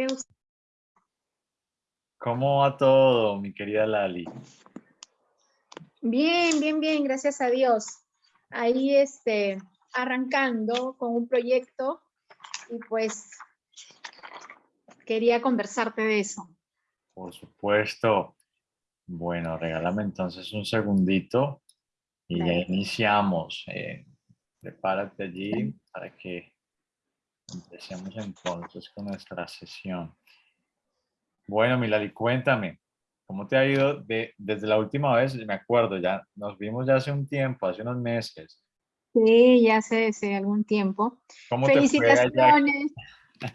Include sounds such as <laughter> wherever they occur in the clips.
Qué. ¿Cómo va todo, mi querida Lali? Bien, bien, bien, gracias a Dios. Ahí este, arrancando con un proyecto y pues quería conversarte de eso. Por supuesto. Bueno, regálame entonces un segundito y ya iniciamos. Eh, prepárate allí para que empecemos entonces con nuestra sesión. Bueno, Milali, cuéntame, ¿cómo te ha ido de, desde la última vez? Me acuerdo, ya nos vimos ya hace un tiempo, hace unos meses. Sí, ya hace, hace algún tiempo. Felicitaciones.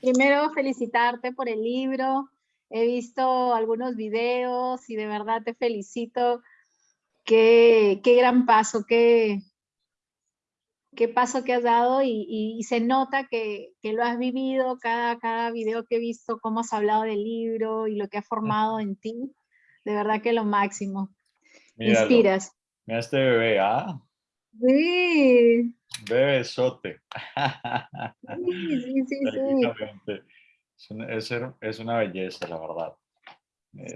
Primero felicitarte por el libro. He visto algunos videos y de verdad te felicito. Qué, qué gran paso, qué, qué paso que has dado y, se nota que, lo has vivido, cada, cada video que he visto, cómo has hablado del libro y lo que ha formado en ti, de verdad que lo máximo. Inspiras. Mira este bebé, ¿ah? Sí. Bebesote. Sí, sí, sí. sí. Es, es, una belleza, la verdad.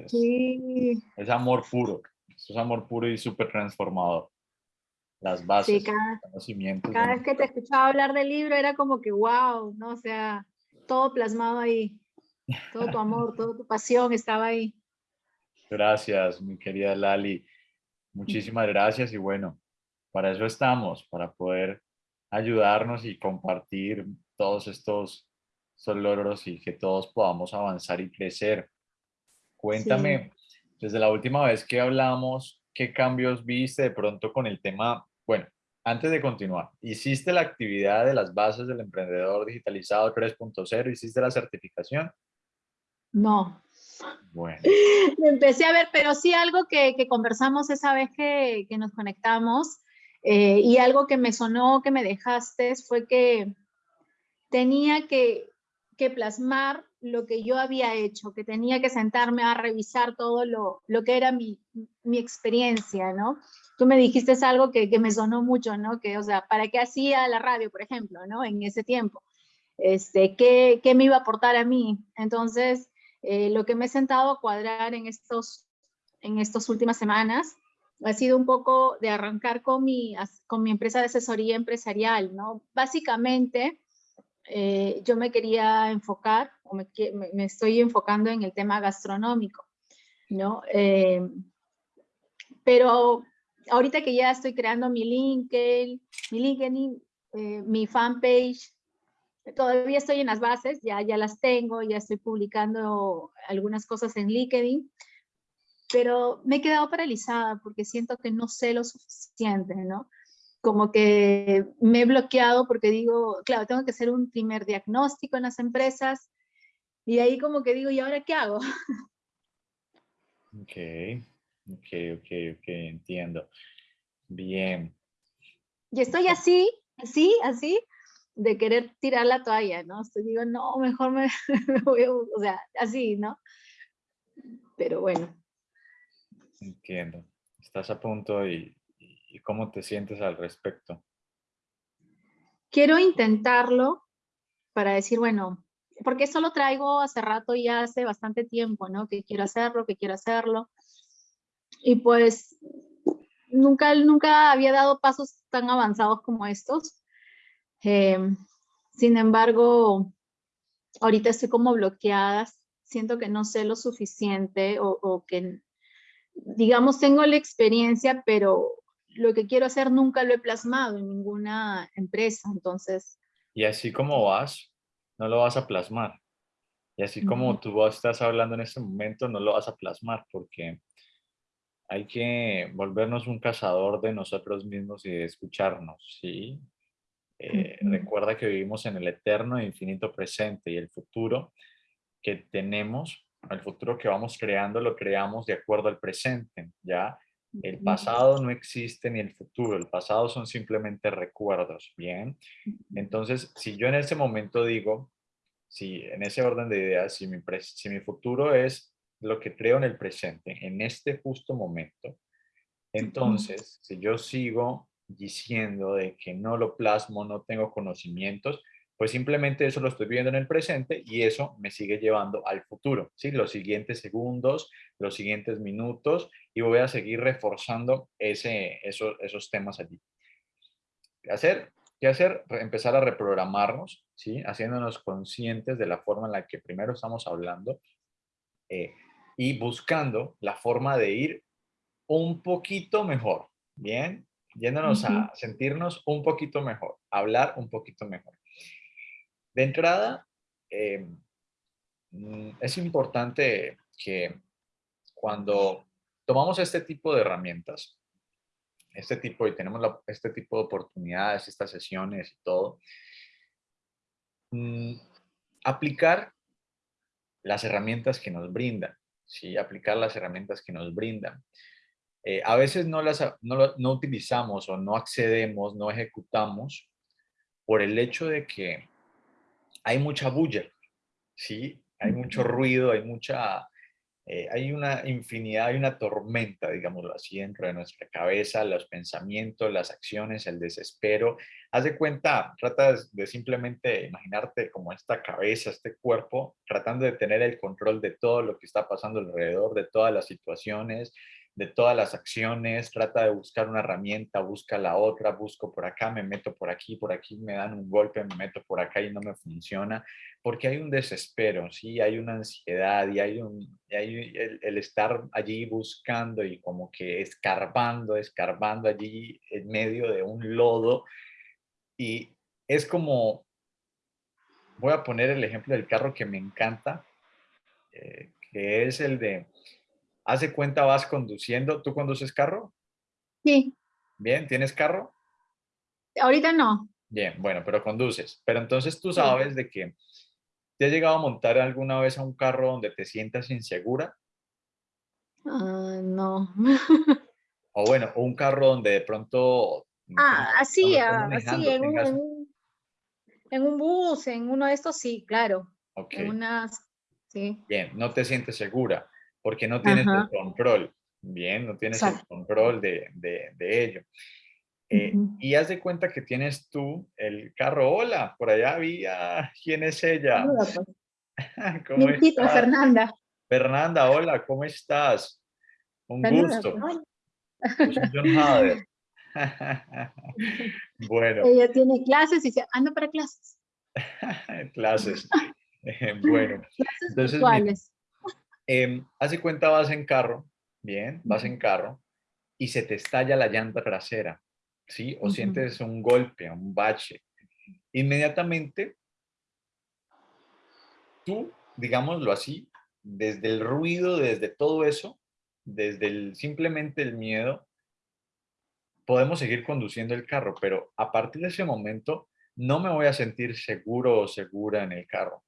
sí. Es amor puro. Es amor puro y súper transformador las bases, cada, conocimientos. Cada vez que te escuchaba hablar del libro era como que wow, ¿no? O sea, todo plasmado ahí. Todo tu <laughs> amor, toda tu pasión estaba ahí. Gracias, mi querida Lali. Muchísimas gracias y bueno, para eso estamos, para poder ayudarnos y compartir todos estos, logros y que todos podamos avanzar y crecer. Cuéntame, desde la última vez que hablamos, ¿qué cambios viste de pronto con el tema bueno, antes de continuar, ¿hiciste la actividad de las bases del emprendedor digitalizado 3.0? ¿Hiciste la certificación? No. Bueno. <laughs> Empecé a ver, pero sí algo que, conversamos esa vez que, nos conectamos eh, y algo que me sonó, que me dejaste, fue que tenía que, que, plasmar lo que yo había hecho, que tenía que sentarme a revisar todo lo, lo que era mi, mi experiencia, ¿no? tú me dijiste algo que, que, me sonó mucho, ¿no? Que, o sea, ¿para qué hacía la radio, por ejemplo, ¿no? En ese tiempo. Este, ¿qué, qué me iba a aportar a mí? Entonces, eh, lo que me he sentado a cuadrar en estos, en estas últimas semanas ha sido un poco de arrancar con mi, con mi empresa de asesoría empresarial, ¿no? Básicamente, eh, yo me quería enfocar, o me, me, estoy enfocando en el tema gastronómico, ¿no? Eh, pero ahorita que ya estoy creando mi LinkedIn, mi LinkedIn, eh, mi fanpage, todavía estoy en las bases, ya, ya las tengo, ya estoy publicando algunas cosas en LinkedIn, pero me he quedado paralizada porque siento que no sé lo suficiente, ¿no? Como que me he bloqueado porque digo, claro, tengo que hacer un primer diagnóstico en las empresas y ahí como que digo, ¿y ahora qué hago? <laughs> Ok. Ok, ok, ok, entiendo. Bien. Y estoy así, así, así, de querer tirar la toalla, ¿no? Estoy digo, no, mejor <laughs> me, voy a, o sea, así, ¿no? Pero bueno. Entiendo. Estás a punto y, y cómo te sientes al respecto. Quiero intentarlo para decir, bueno, porque eso lo traigo hace rato y hace bastante tiempo, ¿no? Que quiero hacerlo, que quiero hacerlo y pues nunca, nunca había dado pasos tan avanzados como estos. Em, sin embargo, ahorita estoy como bloqueada, siento que no sé lo suficiente o, o, que, digamos, tengo la experiencia, pero lo que quiero hacer nunca lo he plasmado en ninguna empresa, entonces... Y así como vas, no lo vas a plasmar. Y así como tú estás hablando en este momento, no lo vas a plasmar porque hay que volvernos un cazador de nosotros mismos y de escucharnos, ¿sí? Eh, recuerda que vivimos en el eterno e infinito presente y el futuro que tenemos, el futuro que vamos creando, lo creamos de acuerdo al presente, ¿ya? El pasado no existe ni el futuro, el pasado son simplemente recuerdos, ¿bien? Entonces, si yo en ese momento digo, si en ese orden de ideas, si mi, si mi futuro es lo que creo en el presente, en este justo momento. Entonces, si yo sigo diciendo de que no lo plasmo, no tengo conocimientos, pues simplemente eso lo estoy viviendo en el presente y eso me sigue llevando al futuro, ¿sí? Los siguientes segundos, los siguientes minutos y voy a seguir reforzando ese, esos, esos temas allí. ¿Qué hacer? ¿Qué hacer? Empezar a reprogramarnos, ¿sí? Haciéndonos conscientes de la forma en la que primero estamos hablando eh, y buscando la forma de ir un poquito mejor, ¿bien? Yéndonos a sentirnos un poquito mejor, hablar un poquito mejor. De entrada, em, mm, es importante que cuando tomamos este tipo de herramientas, este tipo, y tenemos este tipo de oportunidades, estas sesiones y todo, mm, aplicar las herramientas que nos brindan, ¿sí? Aplicar las herramientas que nos brindan. Eh, a veces no las no, no utilizamos o no accedemos, no ejecutamos por el hecho de que hay mucha bulla, ¿sí? Hay mucho ruido, hay mucha, eh, hay una infinidad, hay una tormenta, digámoslo así, dentro de nuestra cabeza, los pensamientos, las acciones, el desespero. Haz de cuenta, trata de simplemente imaginarte como esta cabeza, este cuerpo, tratando de tener el control de todo lo que está pasando alrededor, de todas las situaciones, de todas las acciones, trata de buscar una herramienta, busca la otra, busco por acá, me meto por aquí, por aquí me dan un golpe, me meto por acá y no me funciona, porque hay un desespero, ¿sí? Hay una ansiedad y hay, un, hay el, estar allí buscando y como que escarbando, escarbando allí en medio de un lodo y es como, voy a poner el ejemplo del carro que me encanta, eh, que es el de Hace cuenta vas conduciendo. ¿Tú conduces carro? Sí. Bien, ¿tienes carro? Ahorita no. Bien, bueno, pero conduces. Pero entonces tú sabes de que te has llegado a montar alguna vez a un carro donde te sientas insegura. Ah, no. o bueno, un carro donde de pronto... Ah, así, ah, así, en, un, en, un, bus, en uno de estos, sí, claro. Ok. En unas, sí. Bien, no te sientes segura porque no tienes el control, bien, no tienes el control de, ello. Eh, y haz de cuenta que tienes tú el carro, hola, por allá había, ¿quién es ella? Pues. <laughs> ¿Cómo estás? Fernanda. Fernanda, hola, ¿cómo estás? Un gusto. John Hader. <laughs> <laughs> bueno. Ella tiene clases y se anda para clases. clases. bueno. Clases entonces, eh, hace cuenta vas en carro, bien, vas en carro y se te estalla la llanta trasera, ¿sí? O sientes un golpe, un bache. Inmediatamente, tú, digámoslo así, desde el ruido, desde todo eso, desde el, simplemente el miedo, podemos seguir conduciendo el carro, pero a partir de ese momento no me voy a sentir seguro o segura en el carro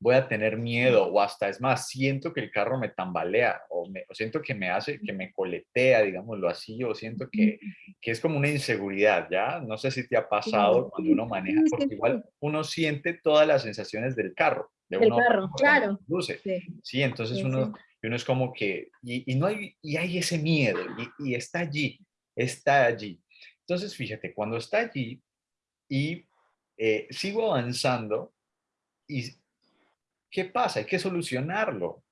voy a tener miedo o hasta es más, siento que el carro me tambalea o, me, siento que me hace, que me coletea, digámoslo así, o siento que, que, es como una inseguridad, ¿ya? No sé si te ha pasado cuando uno maneja, porque igual uno siente todas las sensaciones del carro. De el carro, claro. Luce. Sí. entonces uno, uno es como que, y, y, no hay, y hay ese miedo, y, y está allí, está allí. Entonces, fíjate, cuando está allí y eh, sigo avanzando y ¿Qué pasa? Hay que solucionarlo.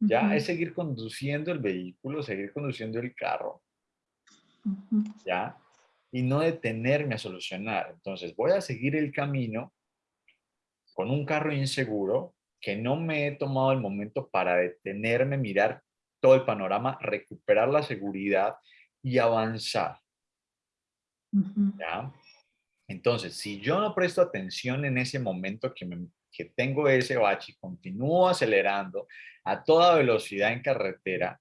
Ya es seguir conduciendo el vehículo, seguir conduciendo el carro. Ya. Y no detenerme a solucionar. Entonces voy a seguir el camino con un carro inseguro que no me he tomado el momento para detenerme, mirar todo el panorama, recuperar la seguridad y avanzar. ¿Ya? Entonces, si yo no presto atención en ese momento que me, que tengo ese bache y continúo acelerando a toda velocidad en carretera,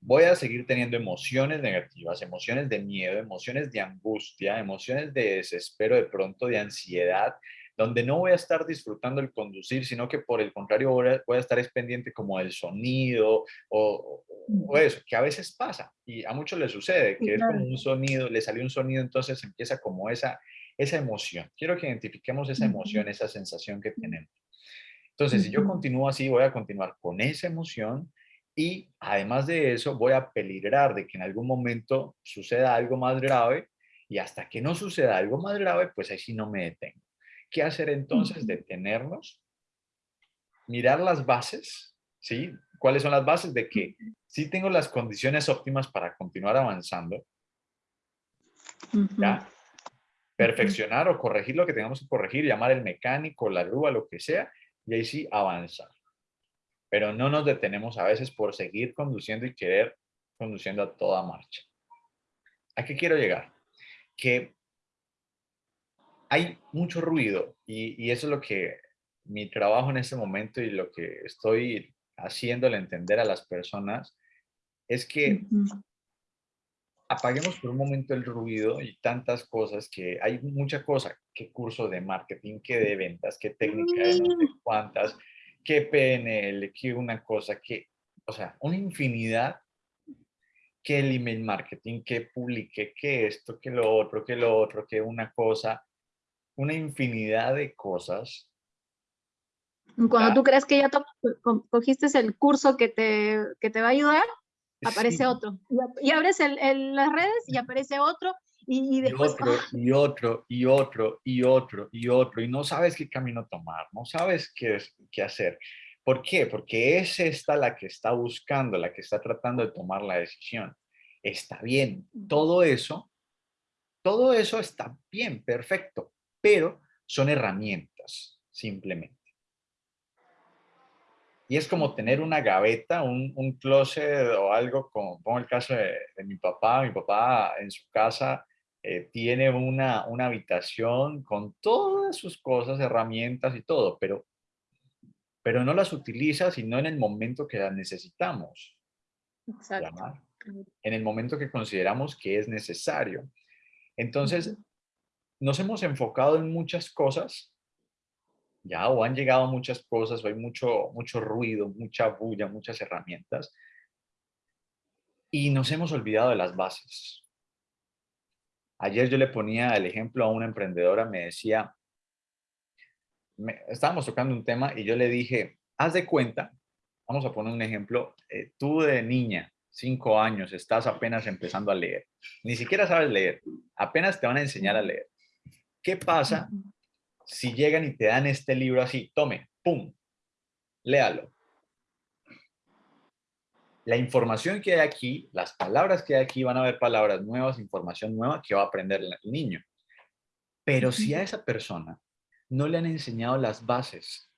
voy a seguir teniendo emociones negativas, emociones de miedo, emociones de angustia, emociones de desespero, de pronto de ansiedad, donde no voy a estar disfrutando el conducir, sino que por el contrario voy a, estar es pendiente como del sonido o, eso, que a veces pasa y a muchos les sucede, que es como un sonido, le salió un sonido, entonces empieza como esa esa emoción. Quiero que identifiquemos esa emoción, esa sensación que tenemos. Entonces, si yo continúo así, voy a continuar con esa emoción y además de eso, voy a peligrar de que en algún momento suceda algo más grave y hasta que no suceda algo más grave, pues ahí sí no me detengo. ¿Qué hacer entonces? Detenernos, mirar las bases, ¿sí? ¿Cuáles son las bases de que sí tengo las condiciones óptimas para continuar avanzando? ¿Ya? Perfeccionar o corregir lo que tengamos que corregir, llamar el mecánico, la grúa, lo que sea, y ahí sí avanzar. Pero no nos detenemos a veces por seguir conduciendo y querer conduciendo a toda marcha. ¿A qué quiero llegar? Que hay mucho ruido y, eso es lo que mi trabajo en este momento y lo que estoy haciéndole entender a las personas es que apaguemos por un momento el ruido y tantas cosas que hay mucha cosa, qué curso de marketing, qué de ventas, qué técnica de no sé cuántas, qué PNL, qué una cosa, que, o sea, una infinidad que el email marketing, que publique, que esto, que lo otro, que lo otro, que una cosa, una infinidad de cosas. Cuando tú crees que ya cogiste el curso que te, que te va a ayudar, aparece otro. Y, abres el, las redes y aparece otro. Y, después, otro, ¡ah! y otro, y otro, y otro, y otro. Y no sabes qué camino tomar, no sabes qué, qué hacer. ¿Por qué? Porque es esta la que está buscando, la que está tratando de tomar la decisión. Está bien, todo eso, todo eso está bien, perfecto, pero son herramientas, simplemente. Y es como tener una gaveta, un, un closet o algo, como pongo el caso de, mi papá, mi papá en su casa eh, tiene una, una habitación con todas sus cosas, herramientas y todo, pero pero no las utiliza sino en el momento que las necesitamos. Exacto. En el momento que consideramos que es necesario. Entonces, nos hemos enfocado en muchas cosas, ya, o han llegado muchas cosas, o hay mucho, mucho ruido, mucha bulla, muchas herramientas, y nos hemos olvidado de las bases. Ayer yo le ponía el ejemplo a una emprendedora, me decía, estábamos tocando un tema y yo le dije, haz de cuenta, vamos a poner un ejemplo, eh, tú de niña, cinco años, estás apenas empezando a leer, ni siquiera sabes leer, apenas te van a enseñar a leer. ¿Qué pasa si llegan y te dan este libro así, tome, pum, léalo? La información que hay aquí, las palabras que hay aquí, van a haber palabras nuevas, información nueva que va a aprender el niño. Pero si a esa persona no le han enseñado las bases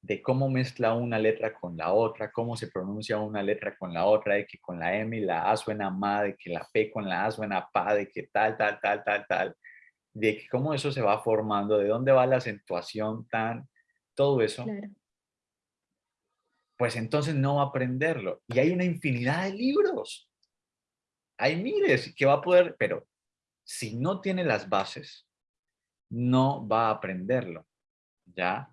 de cómo mezcla una letra con la otra, cómo se pronuncia una letra con la otra, de que con la M y la A suena ma, de que la P con la A suena pa, de que tal, tal, tal, tal, tal, de cómo eso se va formando, de dónde va la acentuación tan, todo eso. Pues entonces no va a aprenderlo. Y hay una infinidad de libros. Hay miles que va a poder, pero si no tiene las bases, no va a aprenderlo, ¿ya?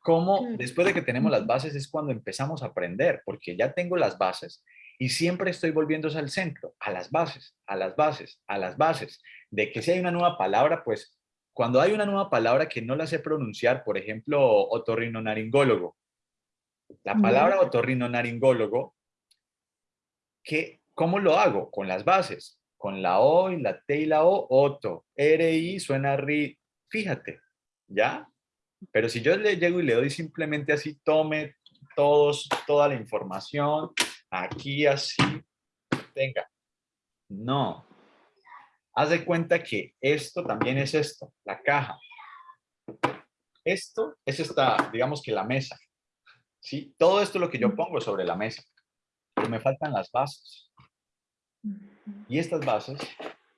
Como después de que tenemos las bases es cuando empezamos a aprender, porque ya tengo las bases y siempre estoy volviéndose al centro, a las bases, a las bases, a las bases, de que si hay una nueva palabra, pues cuando hay una nueva palabra que no la sé pronunciar, por ejemplo, otorrinolaringólogo, la palabra otorrinolaringólogo, ¿qué, ¿cómo lo hago? Con las bases con la O y la T y la O, Oto. R-I suena RI. Fíjate, ¿ya? Pero si yo le llego y le doy simplemente así, tome todos, toda la información, aquí así, tenga. No. Haz de cuenta que esto también es esto, la caja. Esto es esta, digamos que la mesa. ¿sí? Todo esto es lo que yo pongo sobre la mesa. Pero me faltan las bases. Y estas bases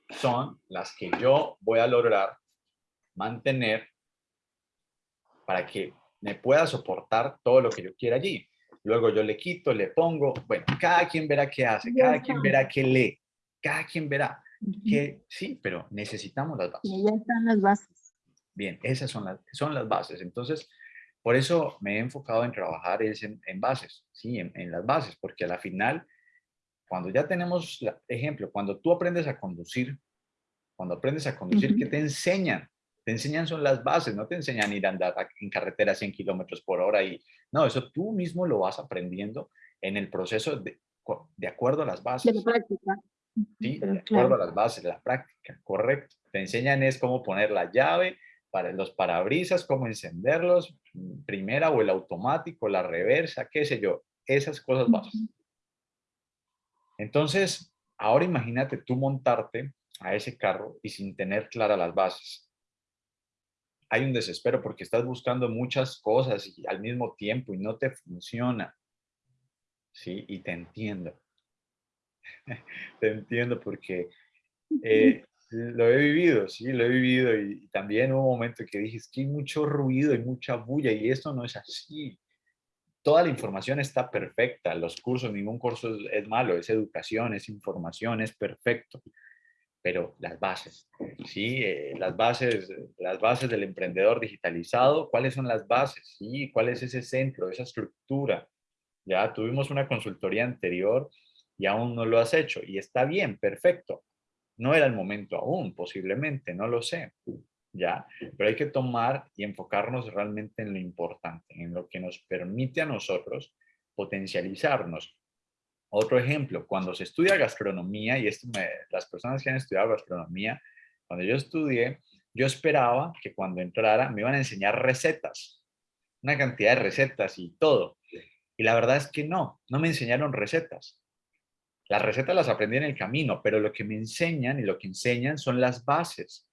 son las que yo voy a lograr mantener para que me pueda soportar todo lo que yo quiera allí. Luego yo le quito, le pongo, bueno, cada quien verá qué hace, cada quien verá qué lee, cada quien verá que sí, pero necesitamos las bases. Y ya están las bases. Bien, esas son las, son las bases. Entonces, por eso me he enfocado en trabajar en, en bases, sí, en, en, las bases, porque a la final cuando ya tenemos, ejemplo, cuando tú aprendes a conducir, cuando aprendes a conducir, ¿qué te enseñan? Te enseñan son las bases, no te enseñan ir a andar en carretera a 100 kilómetros por hora y no, eso tú mismo lo vas aprendiendo en el proceso de, de acuerdo a las bases. De la práctica. Sí, de acuerdo a las bases, la práctica, correcto. Te enseñan es cómo poner la llave para los parabrisas, cómo encenderlos, primera o el automático, la reversa, qué sé yo, esas cosas básicas. Entonces, ahora imagínate tú montarte a ese carro y sin tener claras las bases. Hay un desespero porque estás buscando muchas cosas y al mismo tiempo y no te funciona. Sí, y te entiendo. <laughs> te entiendo porque eh, <laughs> lo he vivido, sí, lo he vivido y, también hubo un momento que dije, es que hay mucho ruido y mucha bulla y esto no es así. Toda la información está perfecta, los cursos, ningún curso es, malo, es educación, es información, es perfecto. Pero las bases, ¿sí? Eh, las, bases, las bases del emprendedor digitalizado, ¿cuáles son las bases? ¿sí? ¿Cuál es ese centro, esa estructura? Ya tuvimos una consultoría anterior y aún no lo has hecho y está bien, perfecto no era el momento aún, posiblemente, no lo sé, ¿ya? Pero hay que tomar y enfocarnos realmente en lo importante, en lo que nos permite a nosotros potencializarnos. Otro ejemplo, cuando se estudia gastronomía, y esto las personas que han estudiado gastronomía, cuando yo estudié, yo esperaba que cuando entrara me iban a enseñar recetas, una cantidad de recetas y todo. Y la verdad es que no, no me enseñaron recetas. Las recetas las aprendí en el camino, pero lo que me enseñan y lo que enseñan son las bases.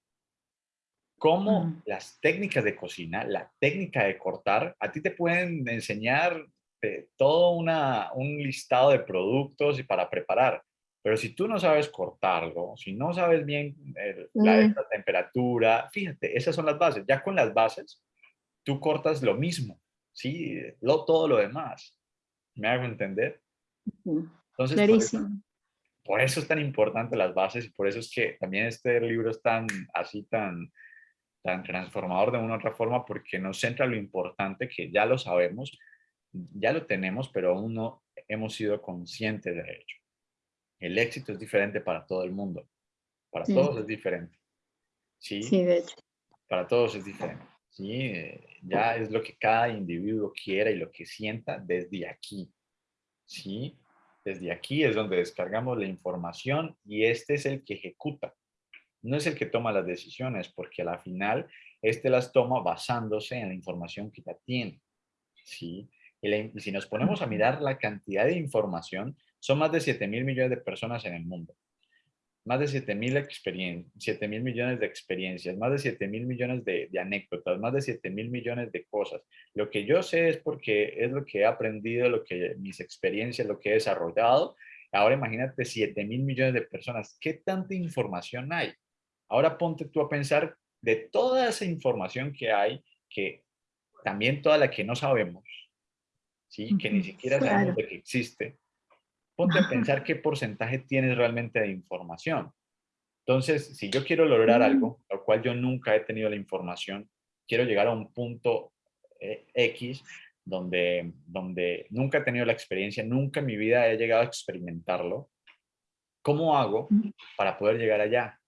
Cómo mm. las técnicas de cocina, la técnica de cortar, a ti te pueden enseñar eh, todo una, un listado de productos y para preparar. Pero si tú no sabes cortarlo, si no sabes bien la, mm. temperatura, fíjate, esas son las bases. Ya con las bases, tú cortas lo mismo, ¿sí? Lo, todo lo demás. ¿Me hago entender? Entonces, Por eso, es tan importante las bases y por eso es que también este libro es tan así, tan, tan transformador de una u otra forma, porque nos centra lo importante que ya lo sabemos, ya lo tenemos, pero aún no hemos sido conscientes de ello. El éxito es diferente para todo el mundo. Para todos es diferente. ¿Sí? sí, de hecho. Para todos es diferente. ¿sí? Ya es lo que cada individuo quiera y lo que sienta desde aquí. ¿sí? Desde aquí es donde descargamos la información y este es el que ejecuta. No es el que toma las decisiones, porque a la final este las toma basándose en la información que ya tiene. ¿sí? Y, si nos ponemos a mirar la cantidad de información, son más de 7 mil millones de personas en el mundo más de 7 mil, mil millones de experiencias, más de 7 mil millones de, anécdotas, más de 7 mil millones de cosas. Lo que yo sé es porque es lo que he aprendido, lo que mis experiencias, lo que he desarrollado. Ahora imagínate 7 mil millones de personas. ¿Qué tanta información hay? Ahora ponte tú a pensar de toda esa información que hay, que también toda la que no sabemos, ¿sí? que ni siquiera sabemos de que existe, ponte a pensar qué porcentaje tienes realmente de información. Entonces, si yo quiero lograr mm. algo, lo cual yo nunca he tenido la información, quiero llegar a un punto eh, X donde, donde nunca he tenido la experiencia, nunca en mi vida he llegado a experimentarlo, ¿cómo hago mm. para poder llegar allá?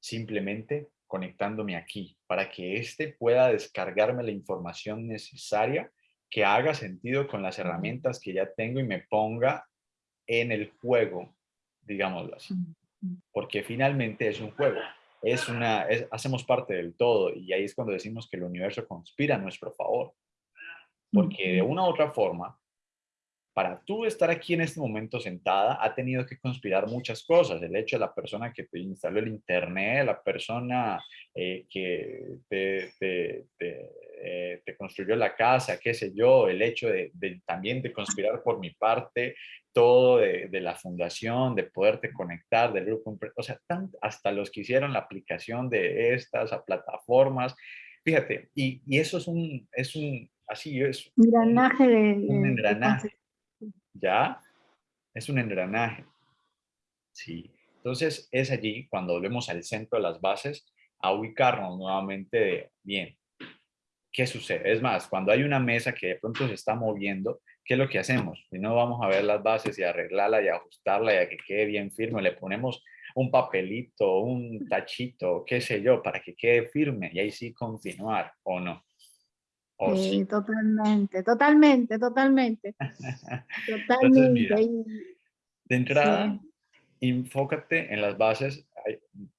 Simplemente conectándome aquí, para que éste pueda descargarme la información necesaria que haga sentido con las herramientas que ya tengo y me ponga en el juego, digámoslo así. Porque finalmente es un juego, es una, hacemos parte del todo y ahí es cuando decimos que el universo conspira a nuestro favor. Porque de una u otra forma, para tú estar aquí en este momento sentada, ha tenido que conspirar muchas cosas. El hecho de la persona que te instaló el internet, la persona eh, que te, eh, te, construyó la casa, qué sé yo, el hecho de, también de conspirar por mi parte, todo de, la fundación, de poderte conectar, del grupo, o sea, hasta los que hicieron la aplicación de estas a plataformas. Fíjate, y, y eso es un, es un, así es. Engranaje de, un engranaje ¿ya? Es un engranaje. Sí. Entonces es allí cuando volvemos al centro de las bases a ubicarnos nuevamente de, bien, ¿qué sucede? Es más, cuando hay una mesa que de pronto se está moviendo, ¿qué es lo que hacemos? Si no vamos a ver las bases y arreglarla y ajustarla y a que quede bien firme, le ponemos un papelito, un tachito, qué sé yo, para que quede firme y ahí sí continuar o no sí, totalmente, totalmente, totalmente. <laughs> totalmente. de entrada, enfócate en las bases.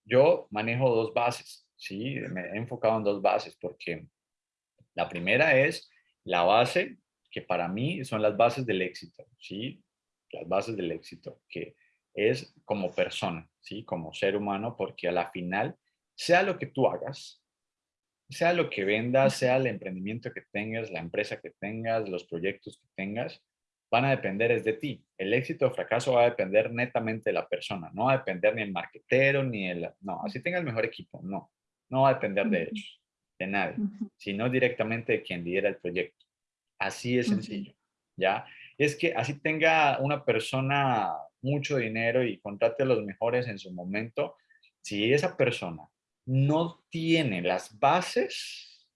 Yo manejo dos bases. ¿sí? Me he enfocado en dos bases porque la primera es la base que para mí son las bases del éxito, ¿sí? Las bases del éxito, que es como persona, ¿sí? Como ser humano, porque a la final, sea lo que tú hagas, sea lo que vendas, sea el emprendimiento que tengas, la empresa que tengas, los proyectos que tengas, van a depender es de ti. El éxito o fracaso va a depender netamente de la persona, no va a depender ni el marquetero, ni el... No, así tenga el mejor equipo, no. No va a depender de ellos, de nadie, sino directamente de quien lidera el proyecto. Así es sencillo, ¿ya? Es que así tenga una persona mucho dinero y contrate a los mejores en su momento, si esa persona no tiene las bases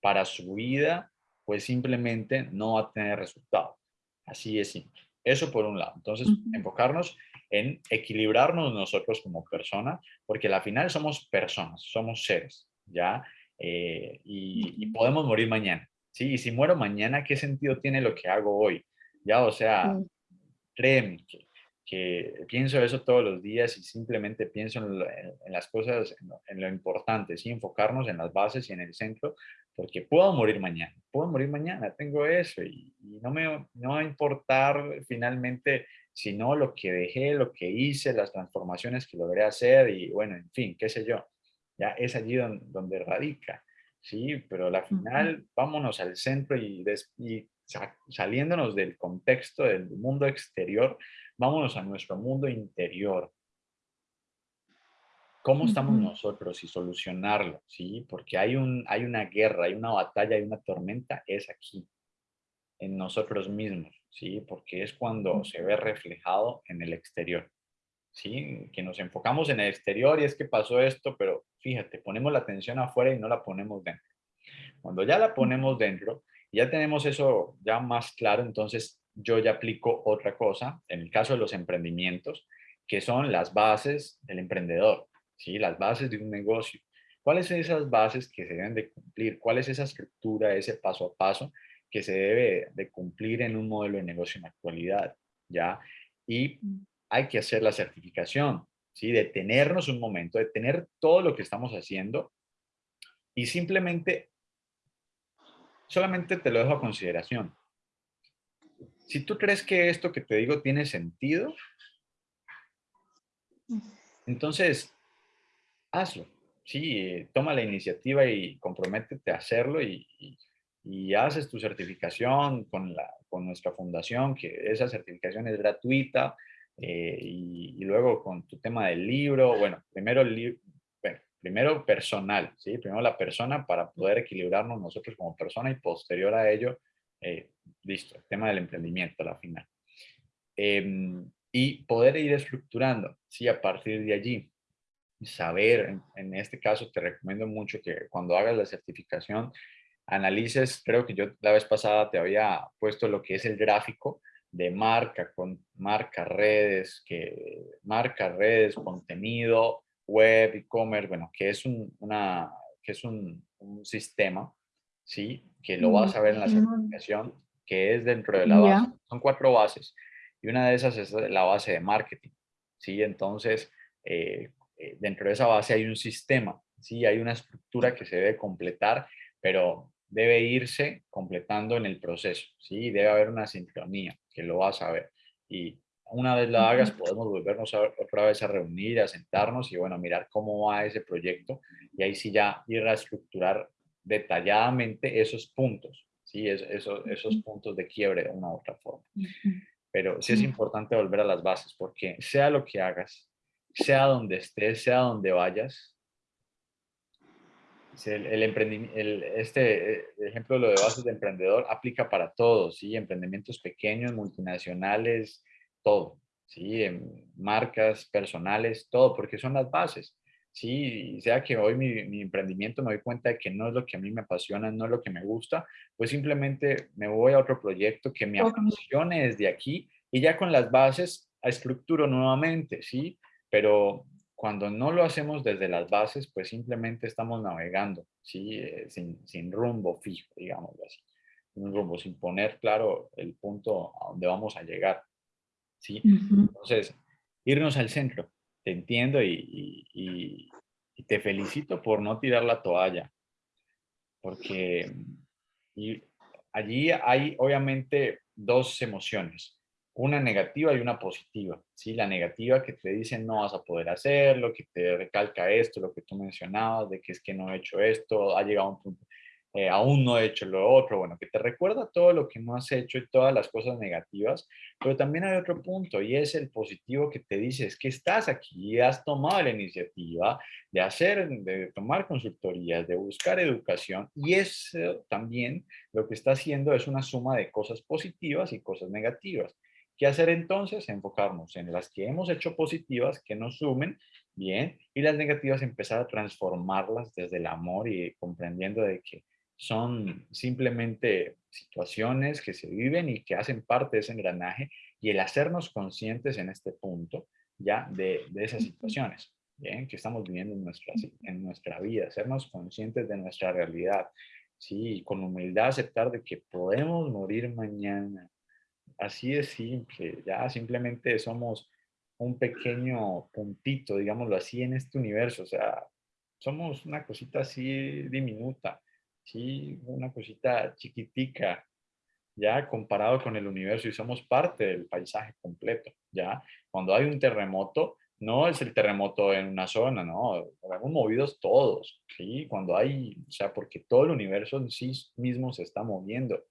para su vida, pues simplemente no va a tener resultado. Así es simple. Eso por un lado. Entonces, enfocarnos en equilibrarnos nosotros como personas, porque al final somos personas, somos seres, ¿ya? Eh, y, podemos morir mañana, ¿sí? Y si muero mañana, ¿qué sentido tiene lo que hago hoy? Ya, o sea, créeme que que pienso eso todos los días y simplemente pienso en, las cosas, en lo, importante, ¿sí? enfocarnos en las bases y en el centro, porque puedo morir mañana, puedo morir mañana, tengo eso y, no me no va a importar finalmente sino lo que dejé, lo que hice, las transformaciones que logré hacer y bueno, en fin, qué sé yo, ya es allí donde, radica, ¿sí? Pero al final vámonos al centro y, y saliéndonos del contexto del mundo exterior, vámonos a nuestro mundo interior. ¿Cómo estamos nosotros y solucionarlo? ¿sí? Porque hay, un, hay una guerra, hay una batalla, hay una tormenta, es aquí, en nosotros mismos, ¿sí? Porque es cuando se ve reflejado en el exterior, ¿sí? Que nos enfocamos en el exterior y es que pasó esto, pero fíjate, ponemos la atención afuera y no la ponemos dentro. Cuando ya la ponemos dentro, ya tenemos eso ya más claro, entonces yo ya aplico otra cosa, en el caso de los emprendimientos, que son las bases del emprendedor, ¿sí? las bases de un negocio. ¿Cuáles son esas bases que se deben de cumplir? ¿Cuál es esa estructura, ese paso a paso que se debe de cumplir en un modelo de negocio en la actualidad? ¿ya? Y mm. Hay que hacer la certificación, ¿sí? detenernos un momento, detener todo lo que estamos haciendo y simplemente, solamente te lo dejo a consideración si tú crees que esto que te digo tiene sentido, entonces hazlo. Sí, toma la iniciativa y comprométete a hacerlo y, haces tu certificación con, la, con nuestra fundación, que esa certificación es gratuita, eh, y, luego con tu tema del libro, bueno, primero, primero personal, ¿sí? Primero la persona para poder equilibrarnos nosotros como persona y posterior a ello eh, listo, el tema del emprendimiento a la final. Em, y poder ir estructurando, sí, a partir de allí, saber, en, este caso te recomiendo mucho que cuando hagas la certificación, analices, creo que yo la vez pasada te había puesto lo que es el gráfico de marca, con marca, redes, que marca, redes, contenido, web, e-commerce, bueno, que es un, una, que es un, un sistema ¿sí? Que lo vas a ver en la certificación, que es dentro de la base. Son cuatro bases y una de esas es la base de marketing, ¿sí? Entonces, eh, eh, dentro de esa base hay un sistema, ¿sí? Hay una estructura que se debe completar, pero debe irse completando en el proceso, ¿sí? Debe haber una sincronía, que lo vas a ver. Y una vez la hagas, podemos volvernos otra vez a reunir, a sentarnos y, bueno, mirar cómo va ese proyecto y ahí sí ya ir a estructurar detalladamente esos puntos, ¿sí? Es, esos, esos puntos de quiebre de una u otra forma. Pero sí es importante volver a las bases, porque sea lo que hagas, sea donde estés, sea donde vayas, el, el, este eh, ejemplo lo de bases de emprendedor aplica para todos, ¿sí? Emprendimientos pequeños, multinacionales, todo, ¿sí? marcas personales, todo, porque son las bases sí, sea que hoy mi, emprendimiento me doy cuenta de que no es lo que a mí me apasiona, no es lo que me gusta, pues simplemente me voy a otro proyecto que me apasione desde aquí y ya con las bases estructuro nuevamente, ¿sí? Pero cuando no lo hacemos desde las bases, pues simplemente estamos navegando, ¿sí? Eh, sin, rumbo fijo, digamos así. Un rumbo, sin poner claro el punto a donde vamos a llegar, ¿sí? Entonces, irnos al centro, te entiendo y, Y te felicito por no tirar la toalla, porque y allí hay obviamente dos emociones, una negativa y una positiva. ¿sí? La negativa que te dice no vas a poder hacerlo, que te recalca esto, lo que tú mencionabas, de que es que no he hecho esto, ha llegado un punto eh, aún no he hecho lo otro, bueno, que te recuerda todo lo que no has hecho y todas las cosas negativas, pero también hay otro punto y es el positivo que te dice, es que estás aquí has tomado la iniciativa de hacer, de tomar consultorías, de buscar educación y eso también lo que está haciendo es una suma de cosas positivas y cosas negativas. ¿Qué hacer entonces? Enfocarnos en las que hemos hecho positivas, que nos sumen, bien, y las negativas empezar a transformarlas desde el amor y comprendiendo de que son simplemente situaciones que se viven y que hacen parte de ese engranaje y el hacernos conscientes en este punto ya de, esas situaciones ¿bien? que estamos viviendo en nuestra, en nuestra vida, hacernos conscientes de nuestra realidad, ¿sí? y con humildad aceptar de que podemos morir mañana. Así de simple, ya simplemente somos un pequeño puntito, digámoslo así, en este universo, o sea, somos una cosita así diminuta, ¿sí? Una cosita chiquitica, ¿ya? Comparado con el universo y somos parte del paisaje completo, ¿ya? Cuando hay un terremoto, no es el terremoto en una zona, ¿no? Estamos movidos todos, ¿sí? Cuando hay, o sea, porque todo el universo en sí mismo se está moviendo,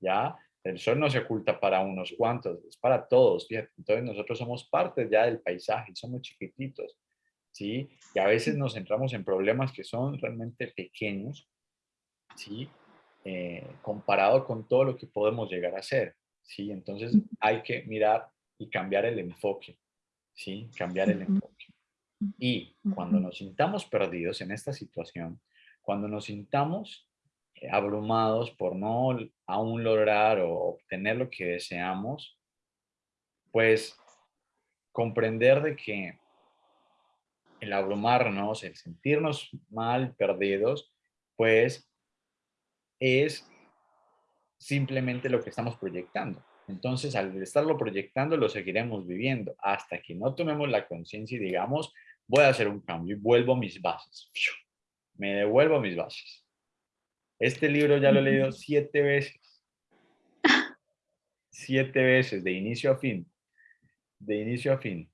¿ya? El sol no se oculta para unos cuantos, es para todos, fíjate. Entonces nosotros somos parte ya del paisaje, somos chiquititos, ¿sí? Y a veces nos centramos en problemas que son realmente pequeños, ¿sí? Eh, comparado con todo lo que podemos llegar a hacer, ¿sí? Entonces hay que mirar y cambiar el enfoque, ¿sí? Cambiar el enfoque. Y cuando nos sintamos perdidos en esta situación, cuando nos sintamos abrumados por no aún lograr o obtener lo que deseamos, pues comprender de que el abrumarnos, el sentirnos mal, perdidos, pues es simplemente lo que estamos proyectando. Entonces, al estarlo proyectando, lo seguiremos viviendo hasta que no tomemos la conciencia y digamos, voy a hacer un cambio y vuelvo a mis bases. Me devuelvo a mis bases. Este libro ya lo he leído siete veces. Siete veces, de inicio a fin. De inicio a fin.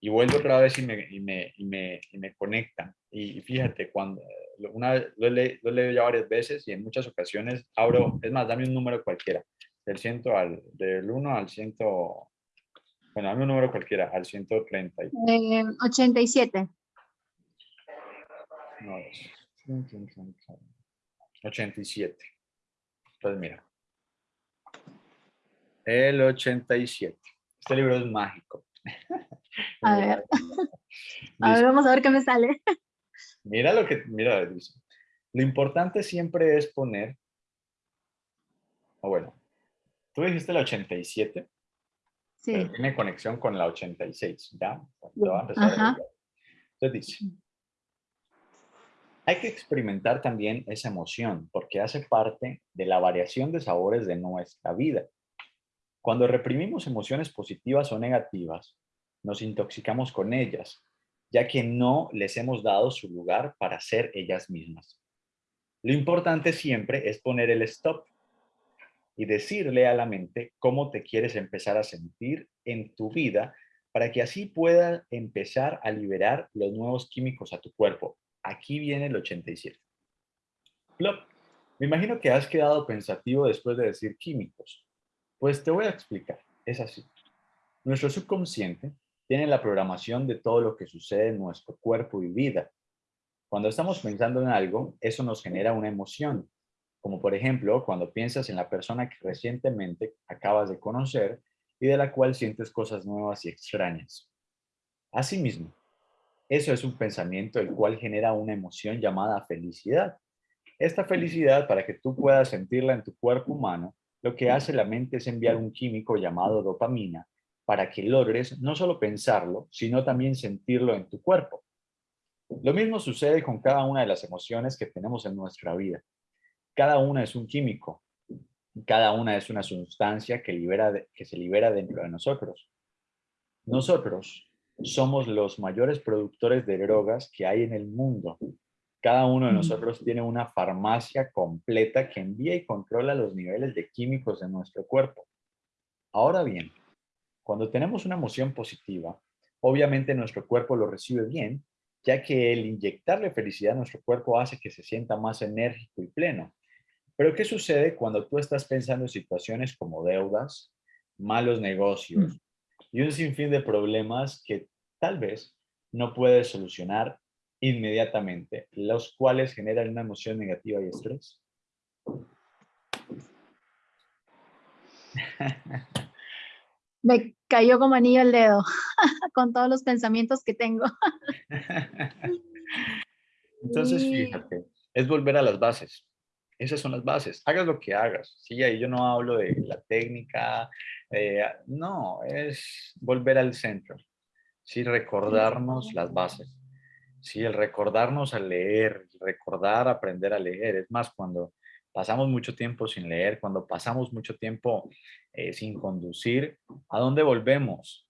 Y vuelvo otra vez y me, y me, y me, y me conecta. Y fíjate, cuando una lo he, leído ya varias veces y en muchas ocasiones abro, es más, dame un número cualquiera, del, ciento al, del 1 al 100, bueno, dame un número cualquiera, al 130. Eh, 87. No, 87. Pues mira. El 87. Este libro es mágico. <laughs> A ver. <laughs> A ver, vamos a ver qué me sale. Mira lo que, mira, dice. Lo importante siempre es poner, o bueno, tú dijiste la 87, sí. pero tiene conexión con la 86, ¿ya? Entonces dice, hay que experimentar también esa emoción porque hace parte de la variación de sabores de nuestra vida. Cuando reprimimos emociones positivas o negativas, nos intoxicamos con ellas ya que no les hemos dado su lugar para ser ellas mismas. Lo importante siempre es poner el stop y decirle a la mente cómo te quieres empezar a sentir en tu vida para que así pueda empezar a liberar los nuevos químicos a tu cuerpo. Aquí viene el 87. Plop. Me imagino que has quedado pensativo después de decir químicos. Pues te voy a explicar. Es así. Nuestro subconsciente tiene la programación de todo lo que sucede en nuestro cuerpo y vida. Cuando estamos pensando en algo, eso nos genera una emoción, como por ejemplo cuando piensas en la persona que recientemente acabas de conocer y de la cual sientes cosas nuevas y extrañas. Asimismo, eso es un pensamiento el cual genera una emoción llamada felicidad. Esta felicidad, para que tú puedas sentirla en tu cuerpo humano, lo que hace la mente es enviar un químico llamado dopamina para que logres no solo pensarlo, sino también sentirlo en tu cuerpo. Lo mismo sucede con cada una de las emociones que tenemos en nuestra vida. Cada una es un químico, cada una es una sustancia que, libera, que se libera dentro de nosotros. Nosotros somos los mayores productores de drogas que hay en el mundo. Cada uno de nosotros tiene una farmacia completa que envía y controla los niveles de químicos de nuestro cuerpo. Ahora bien, cuando tenemos una emoción positiva, obviamente nuestro cuerpo lo recibe bien, ya que el inyectarle felicidad a nuestro cuerpo hace que se sienta más enérgico y pleno. Pero ¿qué sucede cuando tú estás pensando en situaciones como deudas, malos negocios mm. Y un sinfín de problemas que tal vez no puedes solucionar inmediatamente, los cuales generan una emoción negativa y estrés? <laughs> Me cayó como anillo el dedo <laughs> con todos los pensamientos que tengo. <laughs> Entonces, fíjate, es volver a las bases. Esas son las bases. Hagas lo que hagas. Sí, ahí yo no hablo de la técnica. Eh, no, es volver al centro. Sí, recordarnos las bases. Sí, el recordarnos a leer, recordar, aprender a leer. Es más, cuando pasamos mucho tiempo sin leer, cuando pasamos mucho tiempo eh, sin conducir, ¿a dónde volvemos?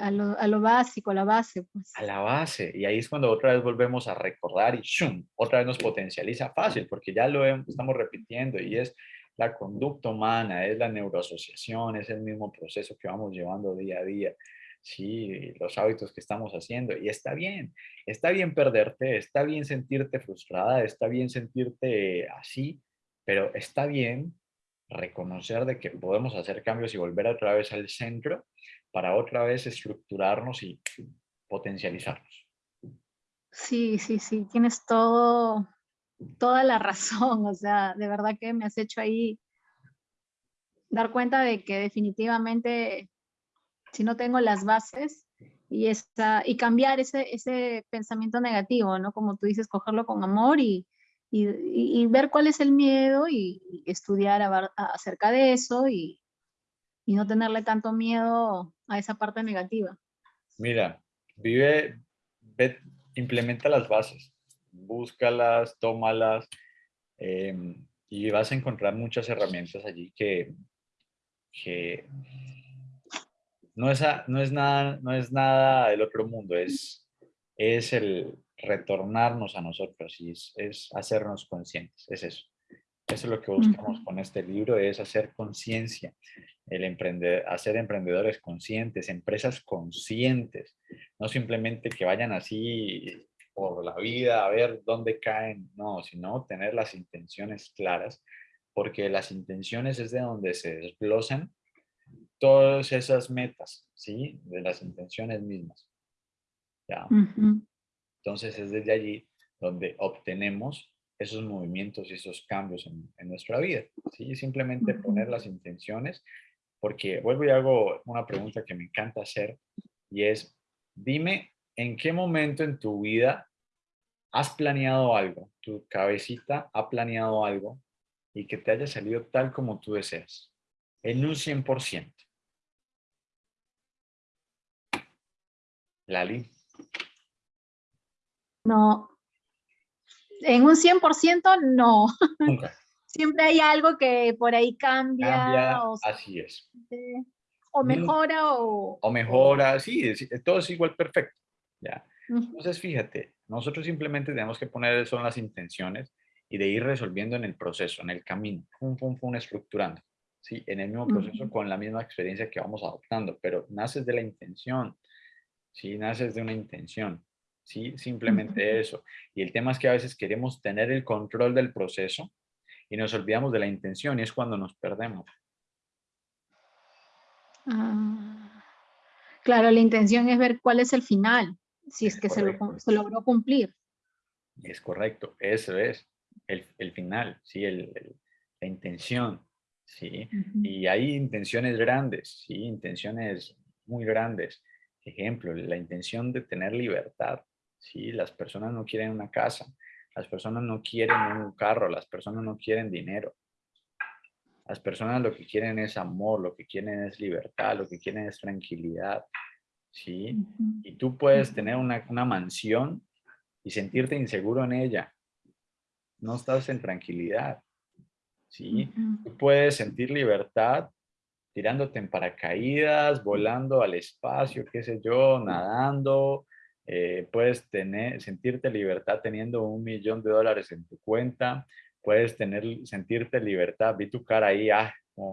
A lo, a lo, básico, a la base. Pues. A la base. Y ahí es cuando otra vez volvemos a recordar y ¡shum! otra vez nos potencializa fácil, porque ya lo estamos repitiendo y es la conducta humana, es la neuroasociación, es el mismo proceso que vamos llevando día a día. Sí, los hábitos que estamos haciendo. Y está bien, está bien perderte, está bien sentirte frustrada, está bien sentirte así, pero está bien reconocer de que podemos hacer cambios y volver otra vez al centro para otra vez estructurarnos y potencializarnos. Sí, sí, sí, tienes todo, toda la razón, o sea, de verdad que me has hecho ahí dar cuenta de que definitivamente si no tengo las bases y, esa, y cambiar ese, ese pensamiento negativo, ¿no? Como tú dices, cogerlo con amor y, y, ver cuál es el miedo y, estudiar acerca de eso y, y no tenerle tanto miedo a esa parte negativa. Mira, vive, implementa las bases, búscalas, tómalas em, y vas a encontrar muchas herramientas allí que, que no, es no, es nada, no es nada del otro mundo, es, es el retornarnos a nosotros y es, es hacernos conscientes, es eso. Eso es lo que buscamos con este libro, es hacer conciencia, el emprender, hacer emprendedores conscientes, empresas conscientes, no simplemente que vayan así por la vida a ver dónde caen, no, sino tener las intenciones claras, porque las intenciones es de donde se desglosan todas esas metas, ¿sí? De las intenciones mismas. ¿ya? Entonces es desde allí donde obtenemos esos movimientos y esos cambios en, nuestra vida. ¿sí? Simplemente poner las intenciones, porque vuelvo y hago una pregunta que me encanta hacer, y es, dime en qué momento en tu vida has planeado algo, tu cabecita ha planeado algo y que te haya salido tal como tú deseas, en un 100%. Lali. No, en un 100% no. Nunca. Siempre hay algo que por ahí cambia. Cambia, así es. o mejora o... O mejora, sí, todo es igual perfecto. ¿ya? Entonces, fíjate, nosotros simplemente tenemos que poner son las intenciones y de ir resolviendo en el proceso, en el camino, pum, pum, pum, estructurando. Sí, en el mismo proceso con la misma experiencia que vamos adoptando, pero naces de la intención, sí, naces de una intención. ¿sí? Simplemente eso. Y el tema es que a veces queremos tener el control del proceso y nos olvidamos de la intención y es cuando nos perdemos. Ah, claro, la intención es ver cuál es el final, si es, que se, logró cumplir. Es correcto, eso es el, final, ¿sí? la intención. ¿sí? Y hay intenciones grandes, ¿sí? intenciones muy grandes. Ejemplo, la intención de tener libertad, ¿sí? Las personas no quieren una casa, las personas no quieren un carro, las personas no quieren dinero. Las personas lo que quieren es amor, lo que quieren es libertad, lo que quieren es tranquilidad, ¿sí? Y tú puedes tener una, mansión y sentirte inseguro en ella. No estás en tranquilidad, ¿sí? Tú puedes sentir libertad tirándote en paracaídas, volando al espacio, qué sé yo, nadando, eh, puedes tener, sentirte libertad teniendo un millón de dólares en tu cuenta, puedes tener, sentirte libertad, vi tu cara ahí, ah, <laughs>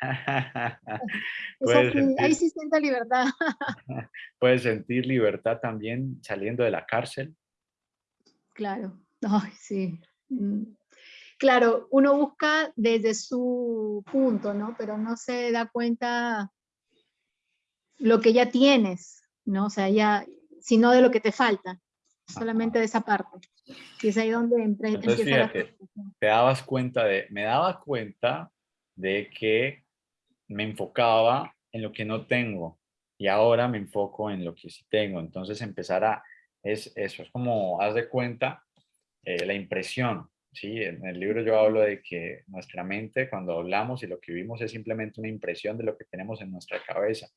<laughs> ahí sí siente libertad. <laughs> puedes sentir libertad también saliendo de la cárcel. Claro, Ay, sí. Mm. Claro, uno busca desde su punto, ¿no? Pero no se da cuenta lo que ya tienes, ¿no? O sea, ya, sino de lo que te falta, solamente de esa parte. Y es ahí donde Entonces, fíjate, te dabas cuenta de, me daba cuenta de que me enfocaba en lo que no tengo y ahora me enfoco en lo que sí tengo. Entonces empezar a, es eso, es como, haz de cuenta, eh, la impresión, ¿sí? En el libro yo hablo de que nuestra mente, cuando hablamos y lo que vivimos es simplemente una impresión de lo que tenemos en nuestra cabeza.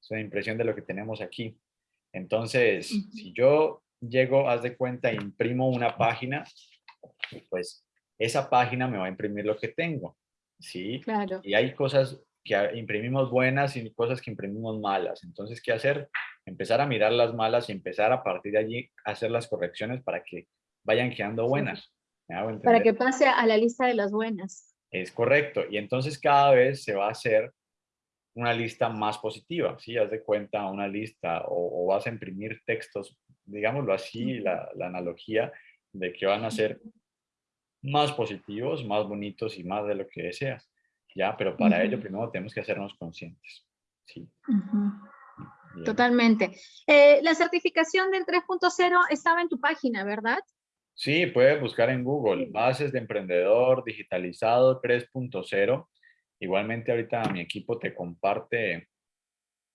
Es una impresión de lo que tenemos aquí. Entonces, si yo llego, haz de cuenta, imprimo una página, pues esa página me va a imprimir lo que tengo, ¿sí? Claro. Y hay cosas que imprimimos buenas y cosas que imprimimos malas. Entonces, ¿qué hacer? Empezar a mirar las malas y empezar a partir de allí a hacer las correcciones para que vayan quedando buenas. Para que pase a la lista de las buenas. Es correcto. Y entonces cada vez se va a hacer una lista más positiva, ¿sí? Haz de cuenta una lista o, vas a imprimir textos, digámoslo así, la, analogía de que van a ser más positivos, más bonitos y más de lo que deseas, ¿ya? Pero para ello primero tenemos que hacernos conscientes, ¿sí? Totalmente. Eh, la certificación del 3.0 estaba en tu página, ¿verdad? Sí, puedes buscar en Google, bases de emprendedor digitalizado 3.0 Igualmente ahorita mi equipo te comparte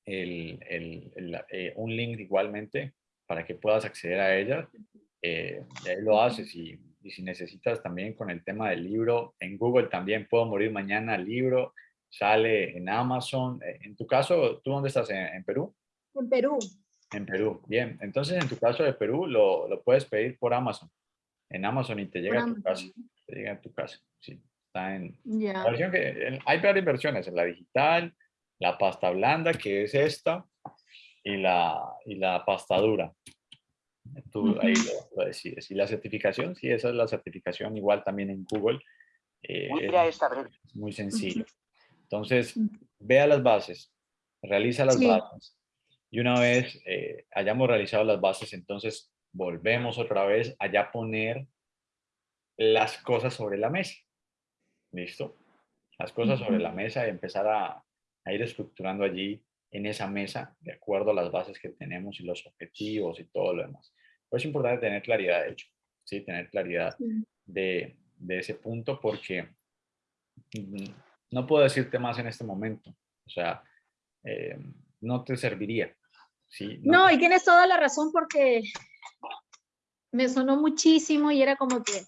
eh, un link igualmente para que puedas acceder a ella. Eh, ahí lo haces y, si necesitas también con el tema del libro, en Google también puedo morir mañana el libro, sale en Amazon. Eh, en tu caso, ¿tú dónde estás? ¿En, Perú? En Perú. En Perú, bien. Entonces, en tu caso de Perú, lo, lo puedes pedir por Amazon. En Amazon y te llega a tu casa. Te llega a tu casa, sí. Está en que hay varias versiones, en la digital, la pasta blanda, que es esta, y la, y la pasta dura. Tú ahí lo, decides. Y la certificación, sí, esa es la certificación, igual también en Google. Eh, es muy sencillo. Entonces, vea las bases, realiza las bases. Y una vez eh, hayamos realizado las bases, entonces volvemos otra vez a ya poner las cosas sobre la mesa. ¿Listo? Las cosas sobre la mesa y empezar a, ir estructurando allí en esa mesa de acuerdo a las bases que tenemos y los objetivos y todo lo demás. Pero es importante tener claridad, de hecho, ¿sí? Tener claridad de, ese punto porque mm, no puedo decirte más en este momento. O sea, eh, no te serviría. ¿sí? No, y tienes toda la razón porque me sonó muchísimo y era como que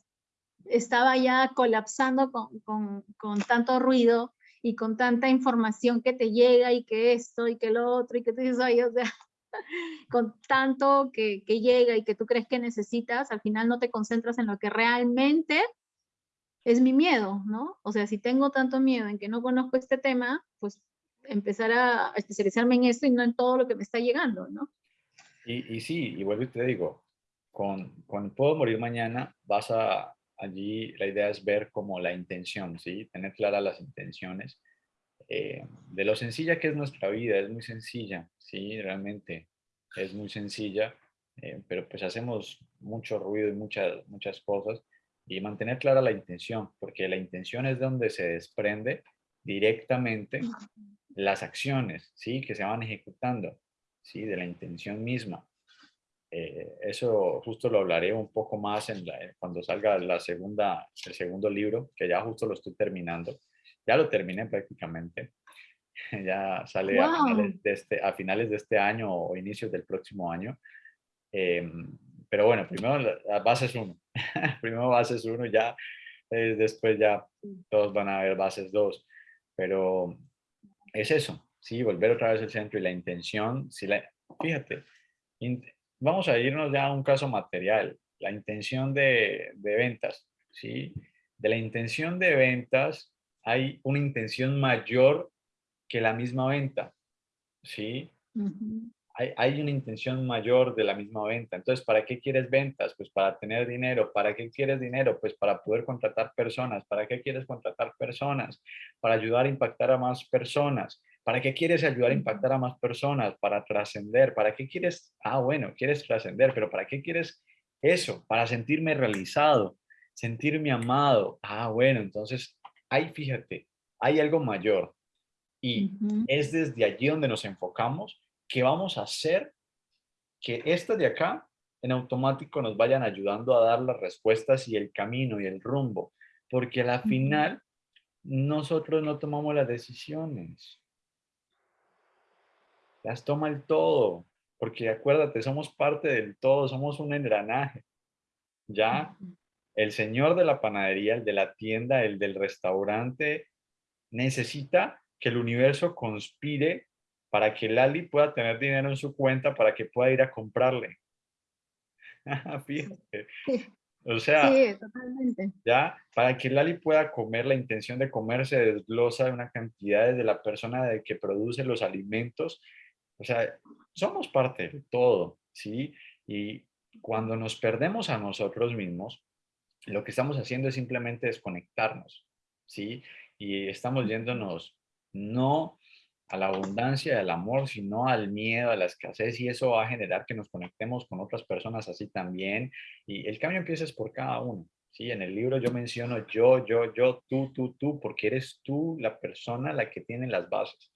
estaba ya colapsando con, tanto ruido y con tanta información que te llega y que esto y que lo otro y que tú dices, ay, o sea, <laughs> con tanto que, llega y que tú crees que necesitas, al final no te concentras en lo que realmente es mi miedo, ¿no? O sea, si tengo tanto miedo en que no conozco este tema, pues empezar a especializarme en esto y no en todo lo que me está llegando, ¿no? Y, y sí, y vuelvo y te digo, con, con Puedo Morir Mañana vas a, allí la idea es ver como la intención, ¿sí? Tener claras las intenciones. Eh, de lo sencilla que es nuestra vida, es muy sencilla, ¿sí? Realmente es muy sencilla, eh, pero pues hacemos mucho ruido y muchas, muchas cosas y mantener clara la intención, porque la intención es donde se desprende directamente las acciones, ¿sí? Que se van ejecutando, ¿sí? De la intención misma. Eh, eso justo lo hablaré un poco más en cuando salga la segunda, el segundo libro, que ya justo lo estoy terminando. Ya lo terminé prácticamente. <laughs> ya sale a, finales de este, a finales de este año o inicios del próximo año. Em, pero bueno, primero la, base es uno. <laughs> primero base es uno, ya eh, después ya todos van a ver bases dos. Pero es eso, sí, volver otra vez al centro y la intención, si la, fíjate, vamos a irnos ya a un caso material, la intención de, ventas, ¿sí? De la intención de ventas, hay una intención mayor que la misma venta, ¿sí? hay, una intención mayor de la misma venta. Entonces, ¿para qué quieres ventas? Pues para tener dinero. ¿Para qué quieres dinero? Pues para poder contratar personas. ¿Para qué quieres contratar personas? Para ayudar a impactar a más personas. ¿Para qué quieres ayudar a impactar a más personas? Para trascender. ¿Para qué quieres? Ah, bueno, quieres trascender, pero ¿para qué quieres eso? Para sentirme realizado, sentirme amado. Ah, bueno, entonces, ahí fíjate, hay algo mayor. Y es desde allí donde nos enfocamos que vamos a hacer que estas de acá en automático nos vayan ayudando a dar las respuestas y el camino y el rumbo, porque a la final nosotros no tomamos las decisiones. Las toma el todo, porque acuérdate, somos parte del todo, somos un engranaje. Ya el señor de la panadería, el de la tienda, el del restaurante, necesita que el universo conspire para que Lali pueda tener dinero en su cuenta para que pueda ir a comprarle. <laughs> Fíjate. O sea, ya, para que Lali pueda comer, la intención de comer se desglosa de una cantidad de la persona de que produce los alimentos. O sea, somos parte de todo, ¿sí? Y cuando nos perdemos a nosotros mismos, lo que estamos haciendo es simplemente desconectarnos, ¿sí? Y estamos yéndonos no a la abundancia, al amor, sino al miedo, a la escasez y eso va a generar que nos conectemos con otras personas así también y el cambio empieza por cada uno. Sí, en el libro yo menciono yo, yo, yo, tú, tú, tú, porque eres tú la persona la que tiene las bases.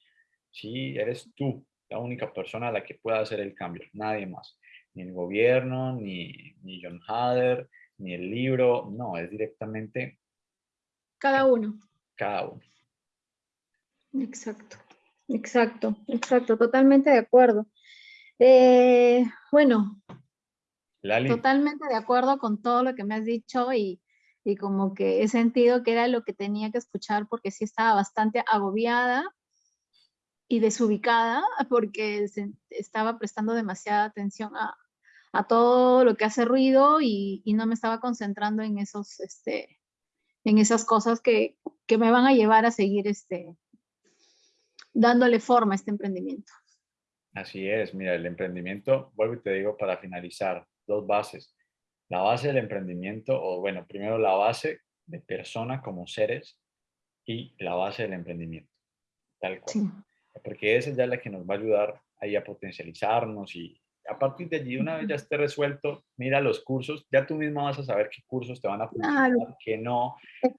Sí, eres tú la única persona la que pueda hacer el cambio, nadie más. Ni el gobierno, ni, ni John Hader, ni el libro, no, es directamente... Cada uno. Cada uno. Exacto. Exacto, exacto, totalmente de acuerdo. Eh, bueno, totalmente de acuerdo con todo lo que me has dicho y, como que he sentido que era lo que tenía que escuchar porque sí estaba bastante agobiada y desubicada porque estaba prestando demasiada atención a, todo lo que hace ruido y, no me estaba concentrando en esos, este, en esas cosas que, que me van a llevar a seguir este, dándole forma a este emprendimiento. Así es, mira, el emprendimiento, vuelvo y te digo para finalizar, dos bases. La base del emprendimiento, o bueno, primero la base de persona como seres y la base del emprendimiento, tal cual. Porque esa es ya la que nos va a ayudar ahí a potencializarnos y a partir de allí, una vez ya esté resuelto, mira los cursos, ya tú misma vas a saber qué cursos te van a funcionar, qué no,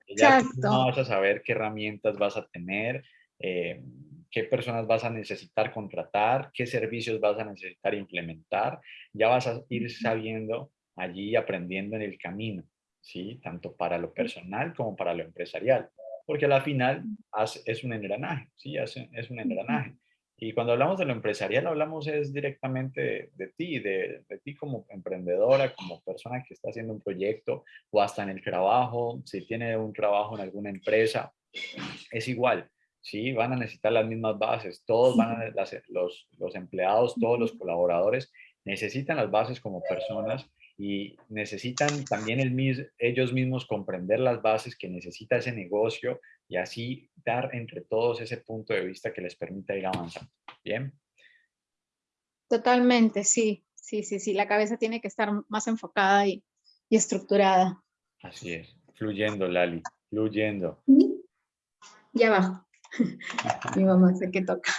ya tú vas a saber qué herramientas vas a tener, eh, qué personas vas a necesitar contratar, qué servicios vas a necesitar implementar, ya vas a ir sabiendo allí aprendiendo en el camino, ¿sí? Tanto para lo personal como para lo empresarial, porque al final es un engranaje, ¿sí? Es, un engranaje. Y cuando hablamos de lo empresarial, hablamos es directamente de, ti, de, de, ti como emprendedora, como persona que está haciendo un proyecto o hasta en el trabajo, si tiene un trabajo en alguna empresa, es igual. ¿sí? Van a necesitar las mismas bases, todos van a, los, los empleados, todos los colaboradores necesitan las bases como personas y necesitan también el, ellos mismos comprender las bases que necesita ese negocio y así dar entre todos ese punto de vista que les permita ir avanzando. ¿Bien? Totalmente, sí, sí, sí, sí. La cabeza tiene que estar más enfocada y, y estructurada. Así es, fluyendo, Lali, fluyendo. Ya va. <laughs> Mi mamá sé que toca.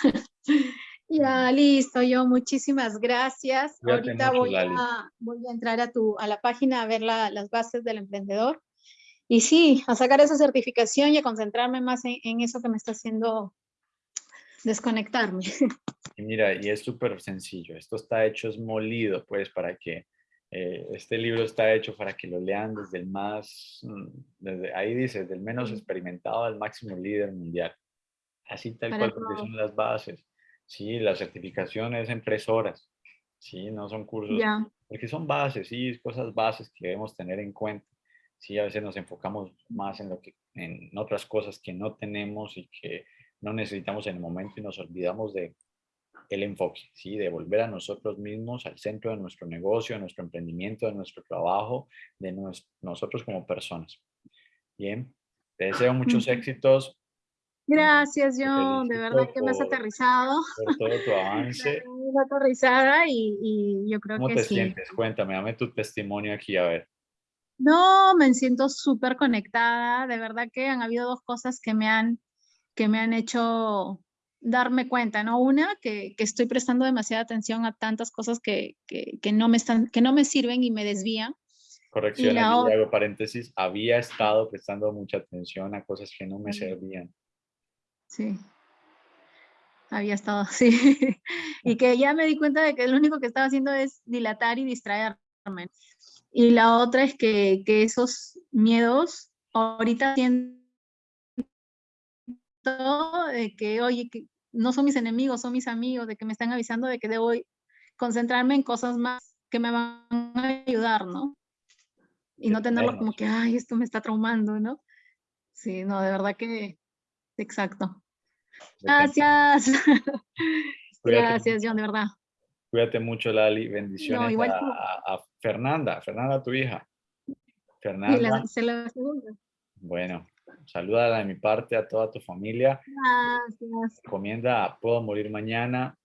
Ya, listo, yo muchísimas gracias. Ahorita voy a, voy a entrar a, tu, a la página a ver las bases del emprendedor. Y sí, a sacar esa certificación y a concentrarme más en, eso que me está haciendo desconectarme. Y <laughs> mira, y es súper sencillo. Esto está hecho, es molido, pues, para que eh, este libro está hecho para que lo lean desde el más, mm, desde, ahí dice, del menos experimentado al máximo líder mundial. Así tal cual, porque son las bases. Sí, la certificación es en tres horas. Sí, no son cursos. Porque son bases, sí, cosas bases que debemos tener en cuenta. Sí, a veces nos enfocamos más en, lo que, en otras cosas que no tenemos y que no necesitamos en el momento y nos olvidamos de el enfoque, ¿sí? de volver a nosotros mismos al centro de nuestro negocio, de nuestro emprendimiento, de nuestro trabajo, de nosotros como personas. Bien, te deseo muchos éxitos Gracias, John. De verdad que me has aterrizado. Por todo tu avance. <laughs> Me aterrizada y, y, yo creo que. ¿Cómo te sí. sientes? Cuéntame, dame tu testimonio aquí, a ver. No, me siento súper conectada. De verdad que han habido dos cosas que me han, que me han hecho darme cuenta, ¿no? Una, que, que estoy prestando demasiada atención a tantas cosas que, que, que, no me están, que no me sirven y me desvían. Corrección, aquí hago paréntesis, había estado prestando mucha atención a cosas que no me servían. Sí, había estado, <laughs> sí. y que ya me di cuenta de que lo único que estaba haciendo es dilatar y distraerme. Y la otra es que, que esos miedos ahorita siento de que, oye, que no son mis enemigos, son mis amigos, de que me están avisando de que debo concentrarme en cosas más que me van a ayudar, ¿no? Y no tenerlo como que, ay, esto me está traumando, ¿no? Sí, no, de verdad que, exacto. Gracias. <laughs> Gracias, John, de verdad. Cuídate mucho, Lali. Bendiciones a, Fernanda. Fernanda, tu hija. Fernanda. se la bueno, salúdala de mi parte a toda tu familia. Gracias. Recomienda Puedo morir mañana,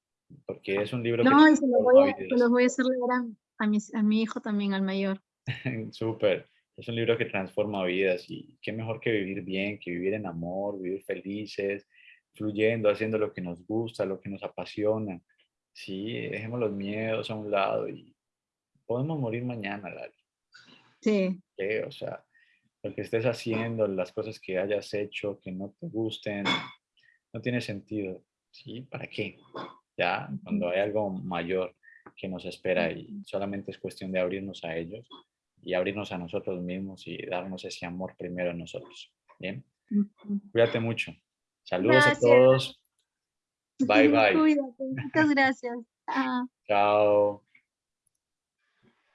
porque es un libro no, que... y se lo voy, a, se voy a hacer leer a, mi, a mi hijo también, al mayor. <laughs> Súper. Es un libro que transforma vidas y qué mejor que vivir bien, que vivir en amor, vivir felices, fluyendo, haciendo lo que nos gusta, lo que nos apasiona. Sí, dejemos los miedos a un lado y podemos morir mañana, Lali. Sí. O sea, lo que estés haciendo, las cosas que hayas hecho que no te gusten, no tiene sentido. ¿Sí? ¿Para qué? Ya, cuando hay algo mayor que nos espera y solamente es cuestión de abrirnos a ellos y abrirnos a nosotros mismos y darnos ese amor primero a nosotros. ¿Bien? Cuídate mucho. Saludos a todos. <laughs> Bye, bye. Cuídate. Muchas gracias. Chao.